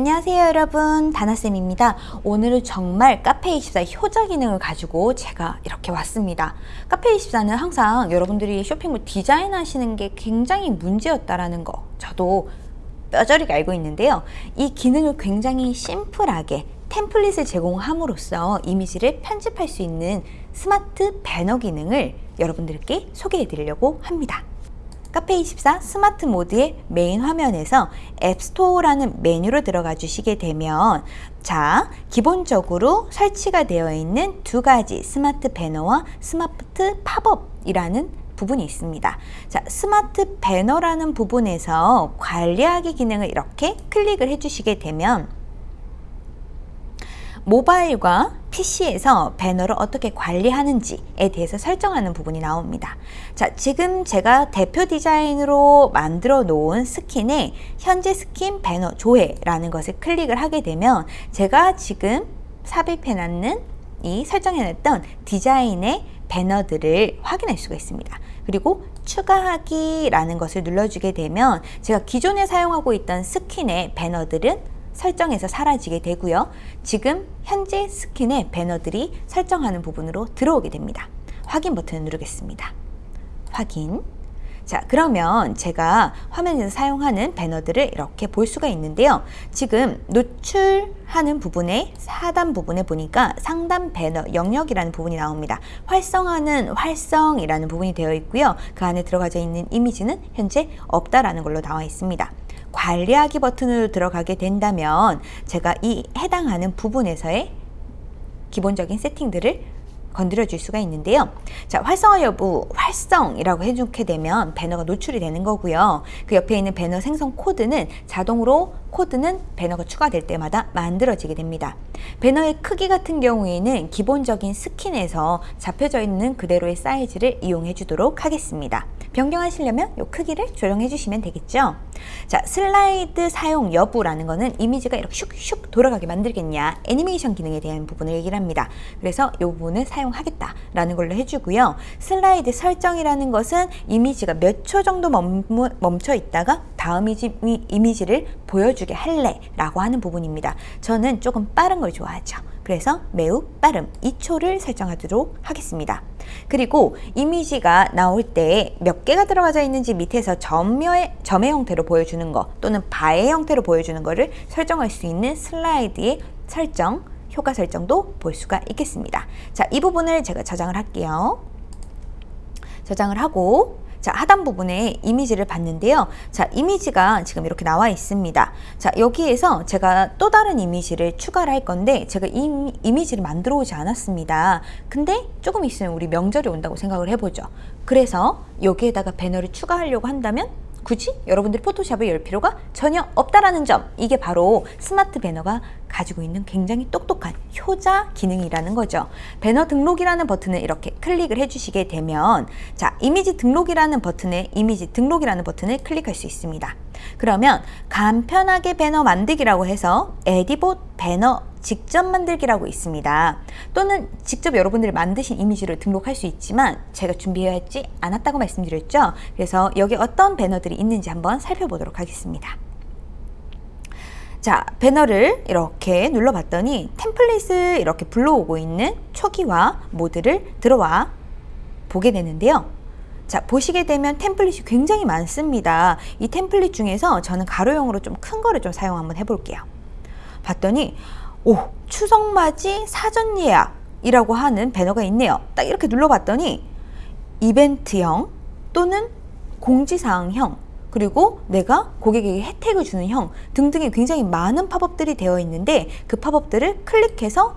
안녕하세요 여러분. 다나쌤입니다. 오늘은 정말 카페24 효자 기능을 가지고 제가 이렇게 왔습니다. 카페24는 항상 여러분들이 쇼핑몰 디자인 하시는 게 굉장히 문제였다라는 거 저도 뼈저리게 알고 있는데요. 이 기능을 굉장히 심플하게 템플릿을 제공함으로써 이미지를 편집할 수 있는 스마트 배너 기능을 여러분들께 소개해 드리려고 합니다 카페24 스마트 모드의 메인 화면에서 앱스토어라는 메뉴로 들어가 주시게 되면 자 기본적으로 설치가 되어 있는 두 가지 스마트 배너와 스마트 팝업이라는 부분이 있습니다. 자, 스마트 배너라는 부분에서 관리하기 기능을 이렇게 클릭을 해주시게 되면 모바일과 PC에서 배너를 어떻게 관리하는지에 대해서 설정하는 부분이 나옵니다. 자, 지금 제가 대표 디자인으로 만들어 놓은 스킨에 현재 스킨 배너 조회라는 것을 클릭을 하게 되면 제가 지금 삽입해 놨는 이 설정해 놨던 디자인의 배너들을 확인할 수가 있습니다. 그리고 추가하기 라는 것을 눌러주게 되면 제가 기존에 사용하고 있던 스킨의 배너들은 설정에서 사라지게 되고요. 지금 현재 스킨의 배너들이 설정하는 부분으로 들어오게 됩니다. 확인 버튼을 누르겠습니다. 확인. 자 그러면 제가 화면에서 사용하는 배너들을 이렇게 볼 수가 있는데요. 지금 노출하는 부분에 하단 부분에 보니까 상단 배너 영역이라는 부분이 나옵니다. 활성화는 활성이라는 부분이 되어 있고요. 그 안에 들어가져 있는 이미지는 현재 없다라는 걸로 나와 있습니다. 관리하기 버튼으로 들어가게 된다면 제가 이 해당하는 부분에서의 기본적인 세팅들을 건드려 줄 수가 있는데요. 자, 활성화 여부 활성이라고 해주게 되면 배너가 노출이 되는 거고요. 그 옆에 있는 배너 생성 코드는 자동으로 코드는 배너가 추가될 때마다 만들어지게 됩니다. 배너의 크기 같은 경우에는 기본적인 스킨에서 잡혀져 있는 그대로의 사이즈를 이용해 주도록 하겠습니다. 변경하시려면 이 크기를 조정해 주시면 되겠죠. 자, 슬라이드 사용 여부라는 거는 이미지가 이렇게 슉슉 돌아가게 만들겠냐 애니메이션 기능에 대한 부분을 얘기를 합니다. 그래서 이 부분을 사용하겠다 라는 걸로 해주고요. 슬라이드 설정이라는 것은 이미지가 몇 초 정도 멈춰 있다가 다음 이미지, 를 보여주게 할래 라고 하는 부분입니다. 저는 조금 빠른 걸 좋아하죠. 그래서 매우 빠름 2초를 설정하도록 하겠습니다. 그리고 이미지가 나올 때 몇 개가 들어가져 있는지 밑에서 점의, 점의 형태로 보여주는 거 또는 바의 형태로 보여주는 거를 설정할 수 있는 슬라이드의 설정, 효과 설정도 볼 수가 있겠습니다. 자, 이 부분을 제가 저장을 할게요. 저장을 하고 자 하단 부분에 이미지를 봤는데요. 자 이미지가 지금 이렇게 나와 있습니다. 자 여기에서 제가 또 다른 이미지를 추가를 할 건데 제가 이 이미지를 만들어 오지 않았습니다. 근데 조금 있으면 우리 명절이 온다고 생각을 해보죠. 그래서 여기에다가 배너를 추가하려고 한다면 굳이 여러분들이 포토샵을 열 필요가 전혀 없다라는 점. 이게 바로 스마트 배너가 가지고 있는 굉장히 똑똑한 효자 기능이라는 거죠. 배너 등록이라는 버튼을 이렇게 클릭을 해주시게 되면 자 이미지 등록이라는 버튼에 이미지 등록이라는 버튼을 클릭할 수 있습니다. 그러면 간편하게 배너 만들기라고 해서 에디봇 배너 직접 만들기라고 있습니다. 또는 직접 여러분들이 만드신 이미지를 등록할 수 있지만 제가 준비하지 않았다고 말씀드렸죠. 그래서 여기 어떤 배너들이 있는지 한번 살펴보도록 하겠습니다. 자 배너를 이렇게 눌러봤더니 템플릿을 이렇게 불러오고 있는 초기화 모드를 들어와 보게 되는데요. 자 보시게 되면 템플릿이 굉장히 많습니다. 이 템플릿 중에서 저는 가로형으로 좀 큰 거를 좀 사용 한번 해볼게요. 봤더니 오 추석맞이 사전 예약이라고 하는 배너가 있네요. 딱 이렇게 눌러봤더니 이벤트형 또는 공지사항형 그리고 내가 고객에게 혜택을 주는 형 등등의 굉장히 많은 팝업들이 되어 있는데 그 팝업들을 클릭해서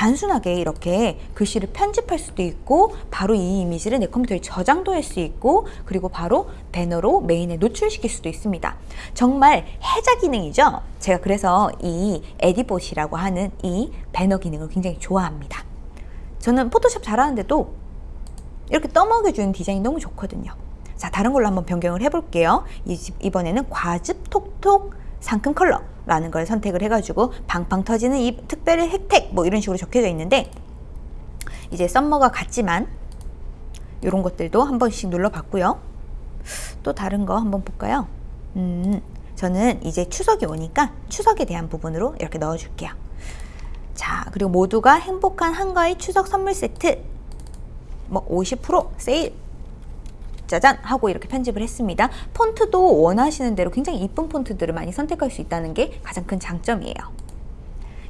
단순하게 이렇게 글씨를 편집할 수도 있고 바로 이 이미지를 내 컴퓨터에 저장도 할 수 있고 그리고 바로 배너로 메인에 노출시킬 수도 있습니다. 정말 해자 기능이죠. 제가 그래서 이 에디봇이라고 하는 이 배너 기능을 굉장히 좋아합니다. 저는 포토샵 잘하는데도 이렇게 떠먹여주는 디자인이 너무 좋거든요. 자 다른 걸로 한번 변경을 해볼게요. 이번에는 과즙 톡톡 상큼 컬러 라는 걸 선택을 해가지고 방팡 터지는 이 특별히 혜택 뭐 이런 식으로 적혀져 있는데 이제 썸머가 같지만 이런 것들도 한 번씩 눌러봤고요. 또 다른 거 한번 볼까요? 음, 저는 이제 추석이 오니까 추석에 대한 부분으로 이렇게 넣어줄게요. 자, 그리고 모두가 행복한 한가위 추석 선물 세트 뭐 50% 세일 짜잔 하고 이렇게 편집을 했습니다. 폰트도 원하시는 대로 굉장히 이쁜 폰트들을 많이 선택할 수 있다는 게 가장 큰 장점이에요.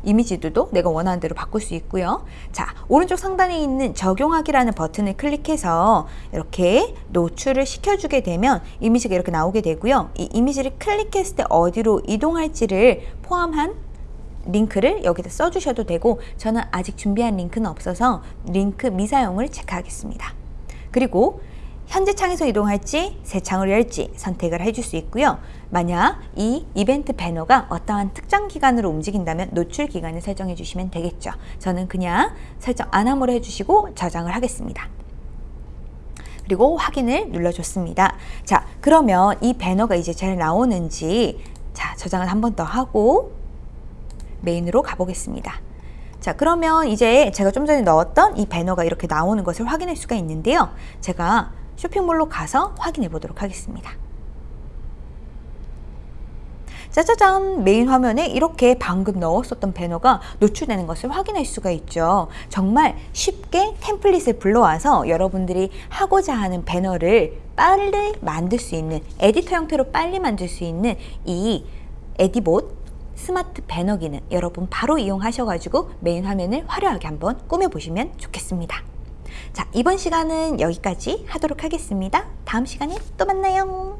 이미지들도 내가 원하는 대로 바꿀 수 있고요. 자, 오른쪽 상단에 있는 적용하기라는 버튼을 클릭해서 이렇게 노출을 시켜주게 되면 이미지가 이렇게 나오게 되고요. 이 이미지를 클릭했을 때 어디로 이동할지를 포함한 링크를 여기다 써주셔도 되고 저는 아직 준비한 링크는 없어서 링크 미사용을 체크하겠습니다. 그리고 현재 창에서 이동할지 새 창으로 열지 선택을 해줄 수 있고요. 만약 이 이벤트 배너가 어떠한 특정 기간으로 움직인다면 노출 기간을 설정해 주시면 되겠죠. 저는 그냥 설정 안 함으로 해주시고 저장을 하겠습니다. 그리고 확인을 눌러줬습니다. 자, 그러면 이 배너가 이제 잘 나오는지 자 저장을 한 번 더 하고 메인으로 가보겠습니다. 자 그러면 이제 제가 좀 전에 넣었던 이 배너가 이렇게 나오는 것을 확인할 수가 있는데요. 제가 쇼핑몰로 가서 확인해 보도록 하겠습니다. 짜자잔 메인 화면에 이렇게 방금 넣었었던 배너가 노출되는 것을 확인할 수가 있죠 정말 쉽게 템플릿을 불러와서 여러분들이 하고자 하는 배너를 빨리 만들 수 있는 에디터 형태로 빨리 만들 수 있는 이 에디봇 스마트 배너 기능 여러분 바로 이용하셔가지고 메인 화면을 화려하게 한번 꾸며보시면 좋겠습니다. 자, 이번 시간은 여기까지 하도록 하겠습니다. 다음 시간에 또 만나요.